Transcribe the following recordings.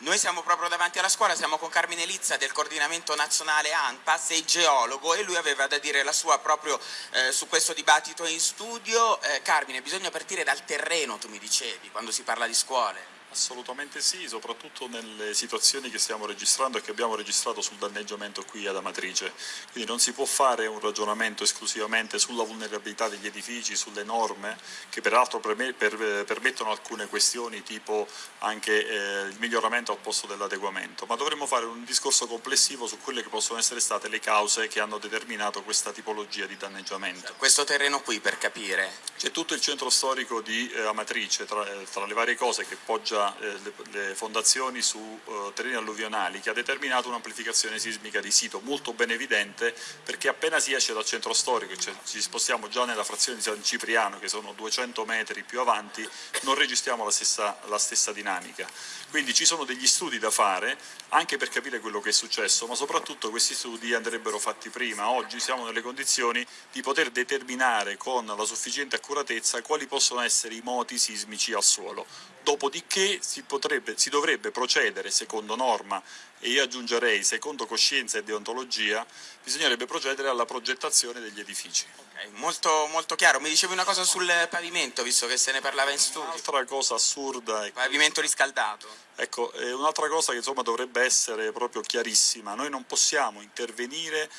Noi siamo proprio davanti alla scuola, siamo con Carmine Lizza del coordinamento nazionale ANPAS, sei geologo e lui aveva da dire la sua proprio eh, su questo dibattito in studio. Eh, Carmine, bisogna partire dal terreno, tu mi dicevi, quando si parla di scuole. Assolutamente sì, soprattutto nelle situazioni che stiamo registrando e che abbiamo registrato sul danneggiamento qui ad Amatrice. Quindi non si può fare un ragionamento esclusivamente sulla vulnerabilità degli edifici, sulle norme, che peraltro permettono alcune questioni tipo anche eh, il miglioramento al posto dell'adeguamento, ma dovremmo fare un discorso complessivo su quelle che possono essere state le cause che hanno determinato questa tipologia di danneggiamento. Questo terreno qui, per capire? C'è tutto il centro storico di eh, Amatrice, tra, eh, tra le varie cose che poggia eh, le, le, fondazioni su uh, terreni alluvionali che ha determinato un'amplificazione sismica di sito molto ben evidente perché appena si esce dal centro storico, cioè ci spostiamo già nella frazione di San Cipriano che sono 200 metri più avanti, non registriamo la stessa, la stessa dinamica. Quindi ci sono degli studi da fare anche per capire quello che è successo, ma soprattutto questi studi andrebbero fatti prima. Oggi siamo nelle condizioni di poter determinare con la sufficiente accuratezza quali possono essere i moti sismici al suolo. Dopodiché si, potrebbe, si dovrebbe procedere secondo norma e io aggiungerei secondo coscienza e deontologia, bisognerebbe procedere alla progettazione degli edifici. Okay, molto, molto, chiaro. Mi dicevi una cosa sul pavimento, visto che se ne parlava in studio. Un'altra cosa assurda. È pavimento riscaldato. Ecco, un'altra cosa che insomma, dovrebbe essere proprio chiarissima. Noi non possiamo intervenire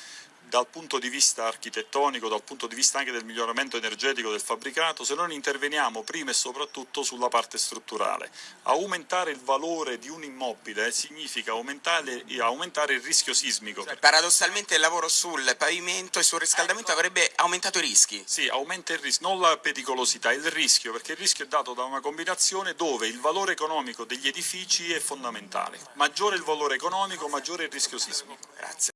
dal punto di vista architettonico, dal punto di vista anche del miglioramento energetico del fabbricato, se non interveniamo prima e soprattutto sulla parte strutturale. Aumentare il valore di un immobile significa aumentare, aumentare il rischio sismico. Cioè, paradossalmente il lavoro sul pavimento e sul riscaldamento ecco. avrebbe aumentato i rischi? Sì, aumenta il rischio, non la pericolosità, il rischio, perché il rischio è dato da una combinazione dove il valore economico degli edifici è fondamentale. Maggiore il valore economico, maggiore il rischio sismico. Grazie.